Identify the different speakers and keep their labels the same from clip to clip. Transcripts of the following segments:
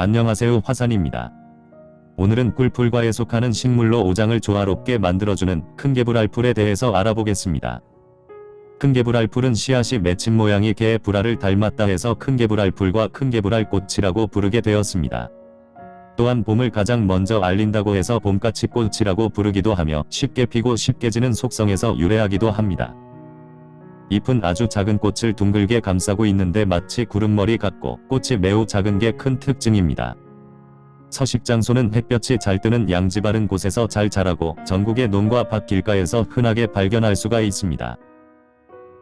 Speaker 1: 안녕하세요 화산입니다. 오늘은 꿀풀과에 속하는 식물로 오장을 조화롭게 만들어주는 큰개불알풀에 대해서 알아보겠습니다. 큰개불알풀은 씨앗이 맺힌 모양이 개의 불알을 닮았다 해서 큰개불알풀과 큰개불알꽃이라고 부르게 되었습니다. 또한 봄을 가장 먼저 알린다고 해서 봄까치꽃이라고 부르기도 하며 쉽게 피고 쉽게 지는 속성에서 유래하기도 합니다. 잎은 아주 작은 꽃을 둥글게 감싸고 있는데 마치 구름머리 같고 꽃이 매우 작은 게 큰 특징입니다. 서식 장소는 햇볕이 잘 뜨는 양지 바른 곳에서 잘 자라고 전국의 논과 밭 길가에서 흔하게 발견할 수가 있습니다.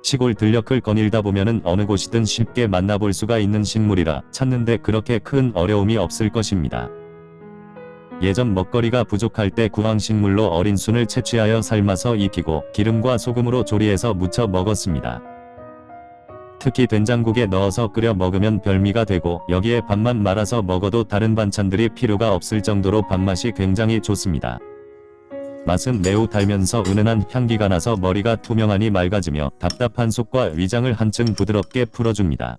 Speaker 1: 시골 들녘을 거닐다 보면은 어느 곳이든 쉽게 만나볼 수가 있는 식물이라 찾는데 그렇게 큰 어려움이 없을 것입니다. 예전 먹거리가 부족할 때 구황식물로 어린 순을 채취하여 삶아서 익히고 기름과 소금으로 조리해서 무쳐 먹었습니다. 특히 된장국에 넣어서 끓여 먹으면 별미가 되고 여기에 밥만 말아서 먹어도 다른 반찬들이 필요가 없을 정도로 밥맛이 굉장히 좋습니다. 맛은 매우 달면서 은은한 향기가 나서 머리가 투명하니 맑아지며 답답한 속과 위장을 한층 부드럽게 풀어줍니다.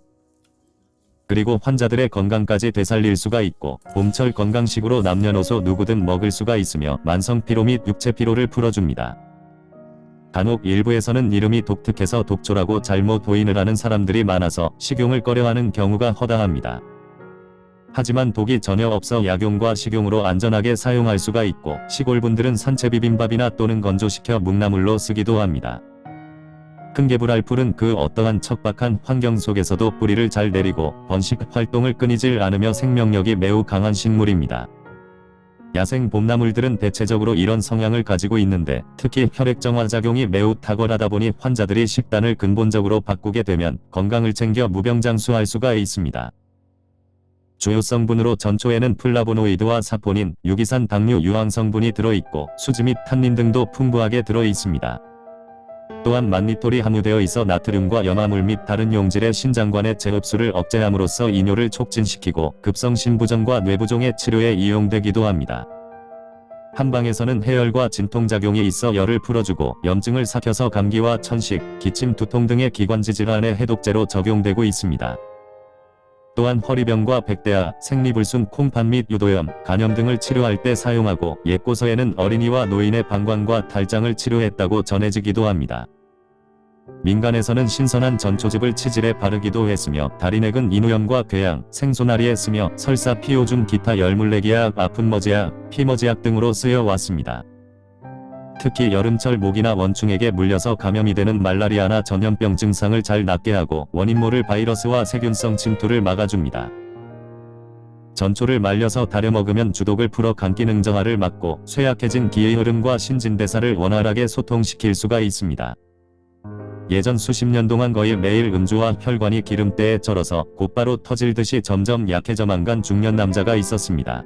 Speaker 1: 그리고 환자들의 건강까지 되살릴 수가 있고 봄철 건강식으로 남녀노소 누구든 먹을 수가 있으며 만성피로 및 육체피로를 풀어줍니다. 간혹 일부에서는 이름이 독특해서 독초라고 잘못 오인을 하는 사람들이 많아서 식용을 꺼려하는 경우가 허다합니다. 하지만 독이 전혀 없어 약용과 식용으로 안전하게 사용할 수가 있고 시골분들은 산채 비빔밥이나 또는 건조시켜 묵나물로 쓰기도 합니다. 큰 개불알풀은 그 어떠한 척박한 환경 속에서도 뿌리를 잘 내리고 번식 활동을 끊이질 않으며 생명력이 매우 강한 식물입니다. 야생 봄나물들은 대체적으로 이런 성향을 가지고 있는데 특히 혈액정화작용이 매우 탁월하다 보니 환자들이 식단을 근본적으로 바꾸게 되면 건강을 챙겨 무병장수할 수가 있습니다. 주요 성분으로 전초에는 플라보노이드와 사포닌, 유기산 당류 유황 성분이 들어있고 수지 및 탄닌 등도 풍부하게 들어있습니다. 또한 만니톨이 함유되어 있어 나트륨과 염화물 및 다른 용질의 신장관의 재흡수를 억제함으로써 이뇨를 촉진시키고 급성 신부전과 뇌부종의 치료에 이용되기도 합니다. 한방에서는 해열과 진통작용이 있어 열을 풀어주고 염증을 삭혀서 감기와 천식, 기침, 두통 등의 기관지 질환의 해독제로 적용되고 있습니다. 또한 허리병과 백대아, 생리불순, 콩팥 및 유도염, 간염 등을 치료할 때 사용하고 옛고서에는 어린이와 노인의 방광과 탈장을 치료했다고 전해지기도 합니다. 민간에서는 신선한 전초즙을 치질에 바르기도 했으며 다리넥은 인후염과 궤양, 생소나리에 쓰며 설사 피오줌 기타 열물내기약, 아픈머지약, 피머지약 등으로 쓰여 왔습니다. 특히 여름철 모기나 원충에게 물려서 감염이 되는 말라리아나 전염병 증상을 잘 낫게 하고 원인 모를 바이러스와 세균성 침투를 막아줍니다. 전초를 말려서 다려 먹으면 주독을 풀어 감기 능정화를 막고 쇠약해진 기의 흐름과 신진대사를 원활하게 소통시킬 수가 있습니다. 예전 수십 년 동안 거의 매일 음주와 혈관이 기름때에 절어서 곧바로 터질 듯이 점점 약해져만 간 중년 남자가 있었습니다.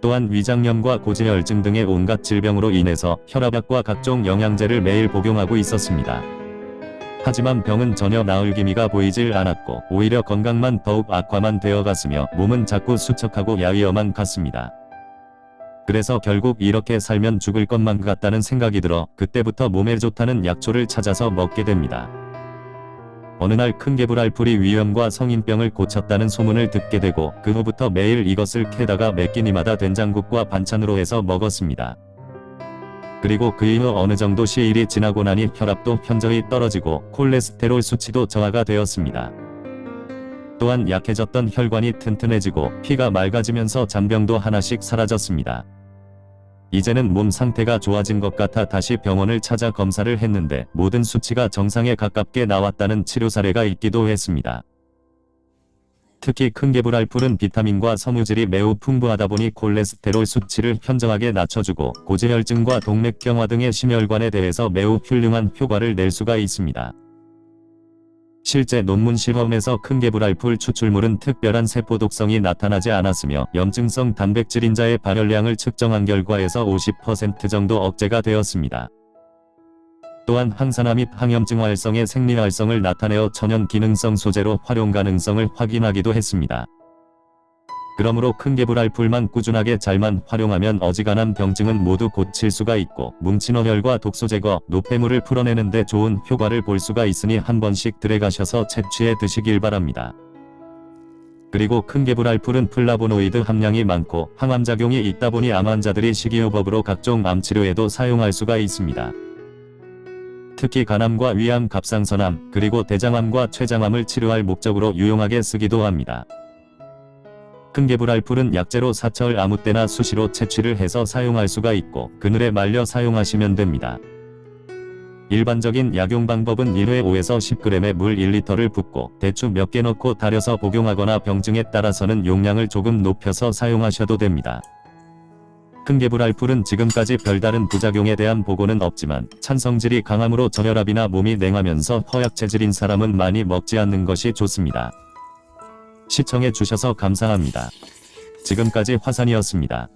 Speaker 1: 또한 위장염과 고지혈증 등의 온갖 질병으로 인해서 혈압약과 각종 영양제를 매일 복용하고 있었습니다. 하지만 병은 전혀 나을 기미가 보이질 않았고 오히려 건강만 더욱 악화만 되어갔으며 몸은 자꾸 수척하고 야위어만 갔습니다. 그래서 결국 이렇게 살면 죽을 것만 같다는 생각이 들어 그때부터 몸에 좋다는 약초를 찾아서 먹게 됩니다. 어느 날 큰 개불알풀이 위염과 성인병을 고쳤다는 소문을 듣게 되고 그 후부터 매일 이것을 캐다가 몇 끼니마다 된장국과 반찬으로 해서 먹었습니다. 그리고 그 이후 어느 정도 시일이 지나고 나니 혈압도 현저히 떨어지고 콜레스테롤 수치도 저하가 되었습니다. 또한 약해졌던 혈관이 튼튼해지고 피가 맑아지면서 잔병도 하나씩 사라졌습니다. 이제는 몸 상태가 좋아진 것 같아 다시 병원을 찾아 검사를 했는데 모든 수치가 정상에 가깝게 나왔다는 치료 사례가 있기도 했습니다. 특히 큰개불알풀은 비타민과 섬유질이 매우 풍부하다 보니 콜레스테롤 수치를 현저하게 낮춰주고 고지혈증과 동맥경화 등의 심혈관에 대해서 매우 훌륭한 효과를 낼 수가 있습니다. 실제 논문 실험에서 큰 개불알풀 추출물은 특별한 세포 독성이 나타나지 않았으며 염증성 단백질 인자의 발열량을 측정한 결과에서 50% 정도 억제가 되었습니다. 또한 항산화 및 항염증 활성의 생리 활성을 나타내어 천연 기능성 소재로 활용 가능성을 확인하기도 했습니다. 그러므로 큰 개불알풀만 꾸준하게 잘만 활용하면 어지간한 병증은 모두 고칠 수가 있고 뭉친 어혈과 독소 제거, 노폐물을 풀어내는 데 좋은 효과를 볼 수가 있으니 한 번씩 들어가셔서 채취해 드시길 바랍니다. 그리고 큰 개불알 풀은 플라보노이드 함량이 많고 항암작용이 있다 보니 암 환자들이 식이요법으로 각종 암치료에도 사용할 수가 있습니다. 특히 간암과 위암, 갑상선암, 그리고 대장암과 췌장암을 치료할 목적으로 유용하게 쓰기도 합니다. 큰개불알풀은 약재로 사철 아무 때나 수시로 채취를 해서 사용할 수가 있고 그늘에 말려 사용하시면 됩니다. 일반적인 약용 방법은 1회 5에서 10g의 물 1리터를 붓고 대추 몇 개 넣고 달여서 복용하거나 병증에 따라서는 용량을 조금 높여서 사용하셔도 됩니다. 큰개불알풀은 지금까지 별다른 부작용에 대한 보고는 없지만 찬성질이 강함으로 저혈압이나 몸이 냉하면서 허약 체질인 사람은 많이 먹지 않는 것이 좋습니다. 시청해 주셔서 감사합니다. 지금까지 화산이었습니다.